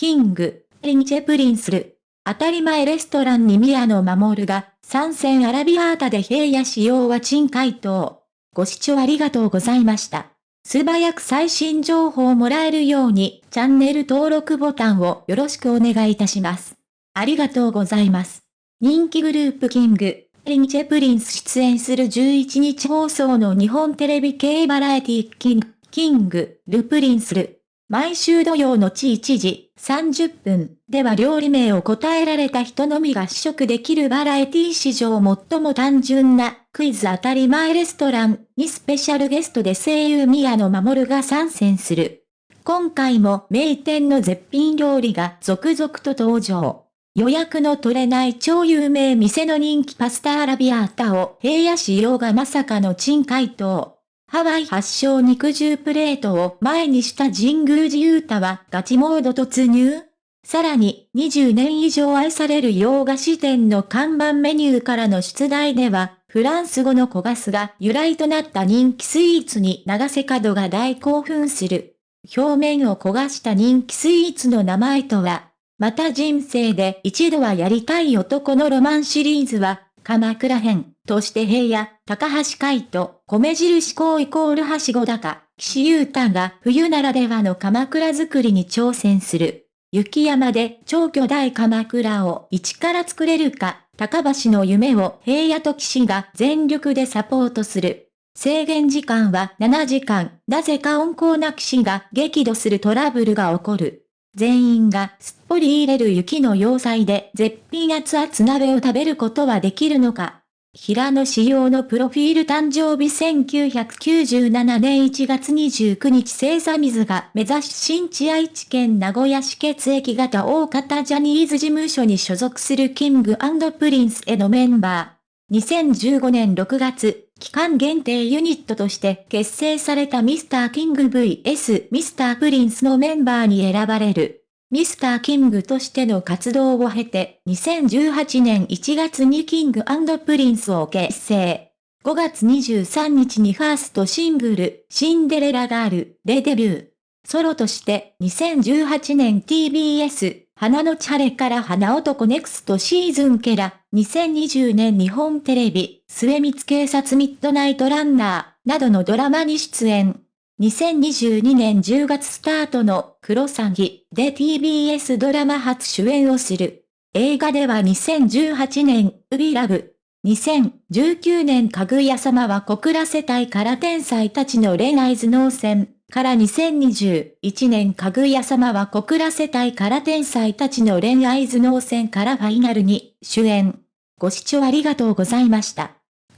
キング、リンチェプリンスル。当たり前レストランに宮野守が、参戦アラビアータで平野仕様は珍回答。ご視聴ありがとうございました。素早く最新情報をもらえるように、チャンネル登録ボタンをよろしくお願いいたします。ありがとうございます。人気グループキング、リンチェプリンス出演する11日放送の日本テレビ系バラエティキング、キング、ルプリンスル。毎週土曜の地1時30分では料理名を答えられた人のみが試食できるバラエティ史上最も単純なクイズ当たり前レストランにスペシャルゲストで声優宮野守が参戦する。今回も名店の絶品料理が続々と登場。予約の取れない超有名店の人気パスタアラビアータを平野仕様がまさかの珍回答。ハワイ発祥肉汁プレートを前にした神宮寺勇太はガチモード突入さらに20年以上愛される洋菓子店の看板メニューからの出題では、フランス語の焦がすが由来となった人気スイーツに長瀬角が大興奮する。表面を焦がした人気スイーツの名前とは、また人生で一度はやりたい男のロマンシリーズは、鎌倉編として平野、高橋海人、米印校イコールはしご高、岸優太が冬ならではの鎌倉作りに挑戦する。雪山で超巨大鎌倉を一から作れるか、高橋の夢を平野と岸が全力でサポートする。制限時間は7時間、なぜか温厚な騎士が激怒するトラブルが起こる。全員がすっぽり入れる雪の要塞で絶品熱々鍋を食べることはできるのか平野紫耀のプロフィール誕生日1997年1月29日星座みずがめ座出身地愛知県名古屋市血液型大方ジャニーズ事務所に所属する King & Princeのメンバー。2015年6月、期間限定ユニットとして結成されたミスターキング VS ミスタープリンスのメンバーに選ばれる。 Mr.Kingとしての活動を経て、2018年1月に Kingプリンスを結成。5月23日にファーストシングル、シンデレラガールでデビュー。ソロとして2018年 TBS、花のチャレから花男ネクストシーズンケラ、2020年日本テレビ、末光警察ミッドナイトランナー、などのドラマに出演。2022年10月スタートのクロサギで TBS ドラマ初主演をする。映画では2018年、ウビラブ。2019年かぐや様は小倉世帯から天才たちの恋愛頭脳戦。から2021年かぐや様は小倉世帯から天才たちの恋愛頭脳戦からファイナルに主演。ご視聴ありがとうございました。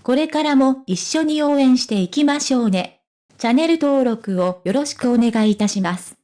これからも一緒に応援していきましょうね。チャンネル登録をよろしくお願いいたします。